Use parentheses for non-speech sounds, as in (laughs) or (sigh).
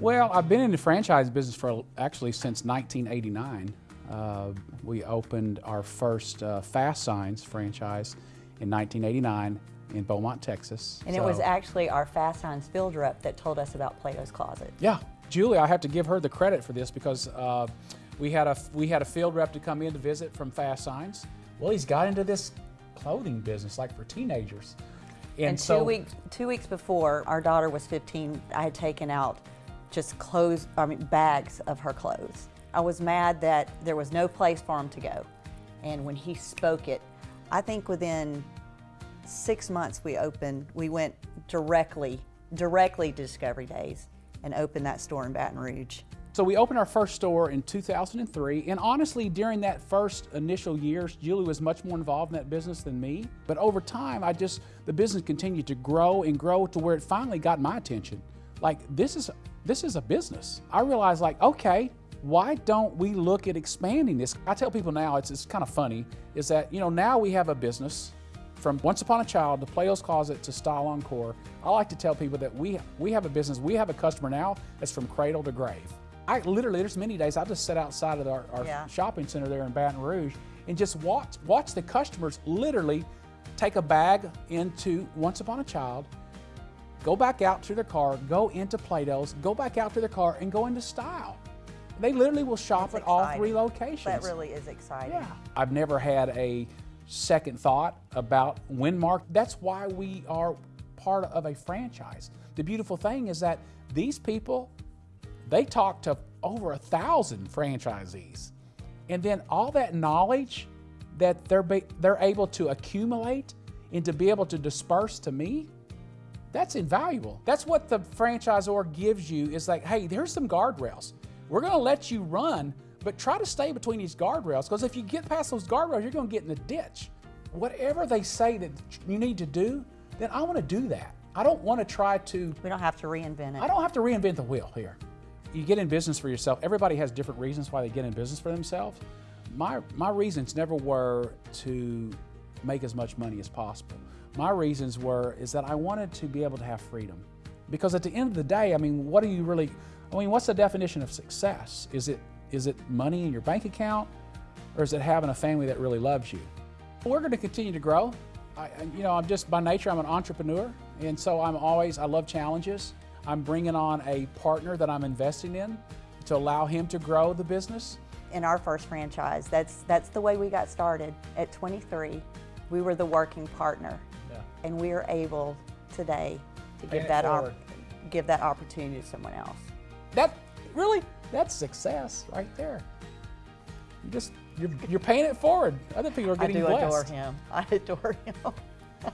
Well, I've been in the franchise business for actually since 1989. Uh, we opened our first uh, Fast Signs franchise in 1989 in Beaumont, Texas. And so, it was actually our Fast Signs field rep that told us about Plato's Closet. Yeah, Julie, I have to give her the credit for this because uh, we had a we had a field rep to come in to visit from Fast Signs. Well, he's got into this clothing business like for teenagers. And, and so, two weeks two weeks before our daughter was 15, I had taken out just clothes, I mean bags of her clothes. I was mad that there was no place for him to go. And when he spoke it, I think within six months we opened, we went directly, directly to Discovery Days and opened that store in Baton Rouge. So we opened our first store in 2003, and honestly, during that first initial years, Julie was much more involved in that business than me. But over time, I just, the business continued to grow and grow to where it finally got my attention. Like, this is, this is a business. I realized like, okay, why don't we look at expanding this? I tell people now, it's, it's kind of funny, is that, you know, now we have a business from Once Upon a Child to Plato's Closet to Style Encore. I like to tell people that we, we have a business, we have a customer now that's from cradle to grave. I literally, there's many days I just sit outside of our, our yeah. shopping center there in Baton Rouge and just watch, watch the customers literally take a bag into Once Upon a Child, go back out to their car, go into Plato's, go back out to their car, and go into Style. They literally will shop That's at exciting. all three locations. That really is exciting. Yeah. I've never had a second thought about Winmark. That's why we are part of a franchise. The beautiful thing is that these people they talk to over a thousand franchisees. And then all that knowledge that they're, be, they're able to accumulate and to be able to disperse to me, that's invaluable. That's what the franchisor gives you is like, hey, there's some guardrails. We're gonna let you run, but try to stay between these guardrails because if you get past those guardrails, you're gonna get in the ditch. Whatever they say that you need to do, then I wanna do that. I don't wanna try to. We don't have to reinvent it. I don't have to reinvent the wheel here you get in business for yourself. Everybody has different reasons why they get in business for themselves. My, my reasons never were to make as much money as possible. My reasons were is that I wanted to be able to have freedom. Because at the end of the day, I mean, what do you really, I mean, what's the definition of success? Is it, is it money in your bank account or is it having a family that really loves you? We're going to continue to grow. I, you know, I'm just by nature, I'm an entrepreneur. And so I'm always, I love challenges. I'm bringing on a partner that I'm investing in to allow him to grow the business. In our first franchise, that's, that's the way we got started. At 23, we were the working partner. Yeah. And we are able today to give that, give that opportunity to someone else. That, really, that's success right there. You just, you're, you're paying it forward. Other people are getting blessed. I do blessed. adore him. (laughs) I adore him. (laughs)